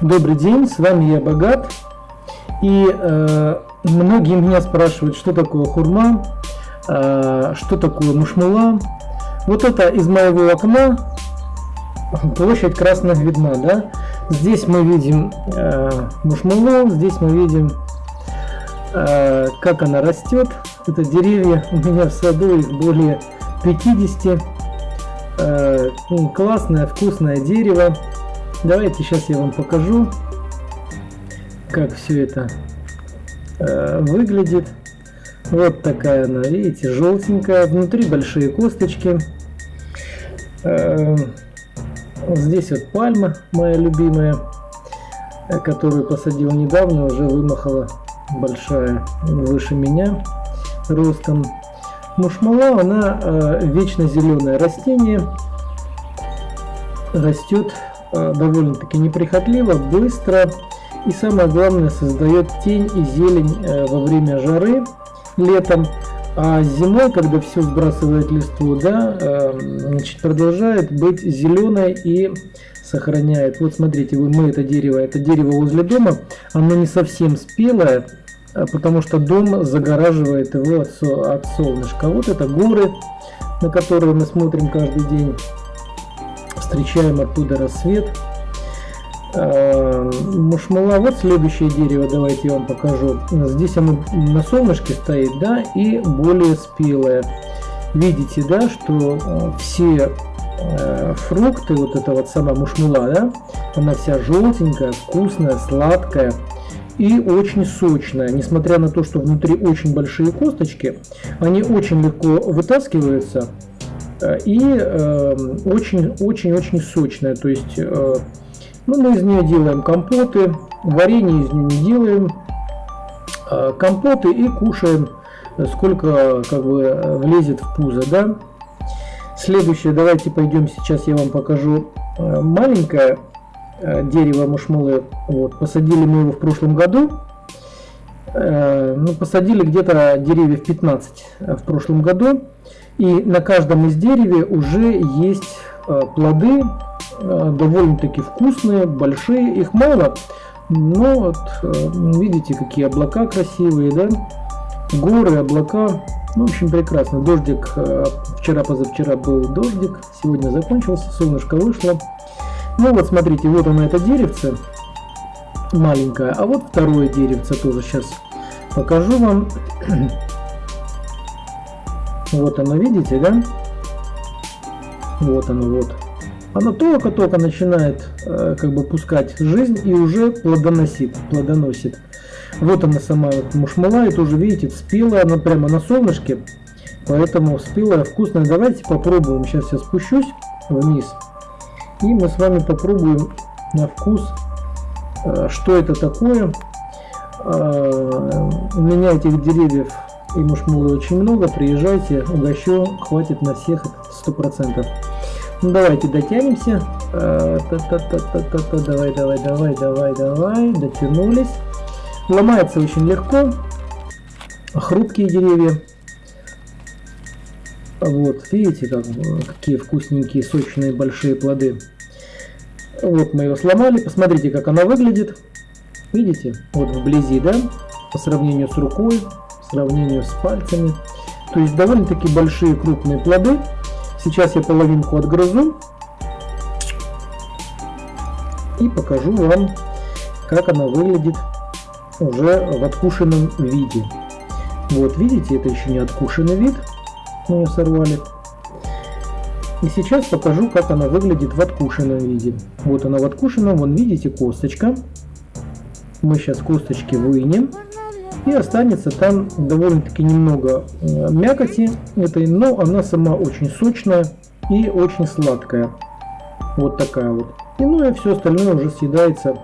Добрый день, с вами я Богат. И э, многие меня спрашивают, что такое хурма, э, что такое мушмула. Вот это из моего окна площадь красных видна, да? Здесь мы видим э, мушмулу, здесь мы видим, э, как она растет. Это деревья, у меня в саду их более 50. Э, ну, классное, вкусное дерево. Давайте сейчас я вам покажу, как все это э, выглядит. Вот такая она, видите, желтенькая. Внутри большие косточки. Э, здесь вот пальма моя любимая, э, которую посадил недавно, уже вымахала большая, выше меня ростом. Мушмала, она э, вечно зеленое растение, растет довольно-таки неприхотливо, быстро и самое главное создает тень и зелень э, во время жары летом, а зимой, когда все сбрасывает листву, да, э, значит, продолжает быть зеленой и сохраняет. Вот смотрите, мы это дерево, это дерево возле дома, оно не совсем спелое, потому что дом загораживает его от, от солнышка. Вот это горы, на которые мы смотрим каждый день встречаем оттуда рассвет. А, мушмала, вот следующее дерево, давайте я вам покажу. Здесь оно на солнышке стоит, да, и более спелое. Видите, да, что э, все э, фрукты, вот эта вот сама мушмула, да, она вся желтенькая, вкусная, сладкая и очень сочная. Несмотря на то, что внутри очень большие косточки, они очень легко вытаскиваются и очень-очень-очень эм, сочная. То есть э, ну, мы из нее делаем компоты, варенье из нее не делаем, э, компоты и кушаем, сколько как бы влезет в пузо. Да? Следующее, давайте пойдем сейчас, я вам покажу маленькое дерево мушмулы. Вот, посадили мы его в прошлом году. Ну, посадили где-то деревьев 15 в прошлом году. И на каждом из деревьев уже есть э, плоды, э, довольно-таки вкусные, большие, их мало, но вот э, видите, какие облака красивые, да, горы, облака, ну, в общем, прекрасно. Дождик, вчера-позавчера был дождик, сегодня закончился, солнышко вышло. Ну вот, смотрите, вот оно это деревце, маленькое, а вот второе деревце тоже сейчас покажу вам. Вот оно, видите, да? Вот оно, вот. Оно только-только начинает э, как бы пускать жизнь и уже плодоносит, плодоносит. Вот она сама вот мушмала, и тоже видите, спелая, она прямо на солнышке, поэтому спелая, вкусная. Давайте попробуем, сейчас я спущусь вниз, и мы с вами попробуем на вкус, э, что это такое. Э, у меня этих деревьев и мушмулы очень много, приезжайте, угощу, хватит на всех сто процентов. Ну давайте дотянемся. -та -та -та -та. Давай, давай, давай, давай, давай, дотянулись. Ломается очень легко. Хрупкие деревья. Вот, видите, как, какие вкусненькие, сочные, большие плоды. Вот мы его сломали, посмотрите, как она выглядит. Видите, вот вблизи, да, по сравнению с рукой, сравнению с пальцами. То есть довольно-таки большие крупные плоды. Сейчас я половинку отгрызу и покажу вам, как она выглядит уже в откушенном виде. Вот видите, это еще не откушенный вид, мы ее сорвали. И сейчас покажу, как она выглядит в откушенном виде. Вот она в откушенном, вон видите косточка. Мы сейчас косточки вынем и останется там довольно-таки немного э, мякоти этой, но она сама очень сочная и очень сладкая. Вот такая вот. И ну и все остальное уже съедается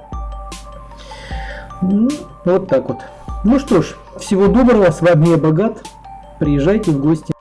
ну, вот так вот. Ну что ж, всего доброго, с вами я Богат, приезжайте в гости.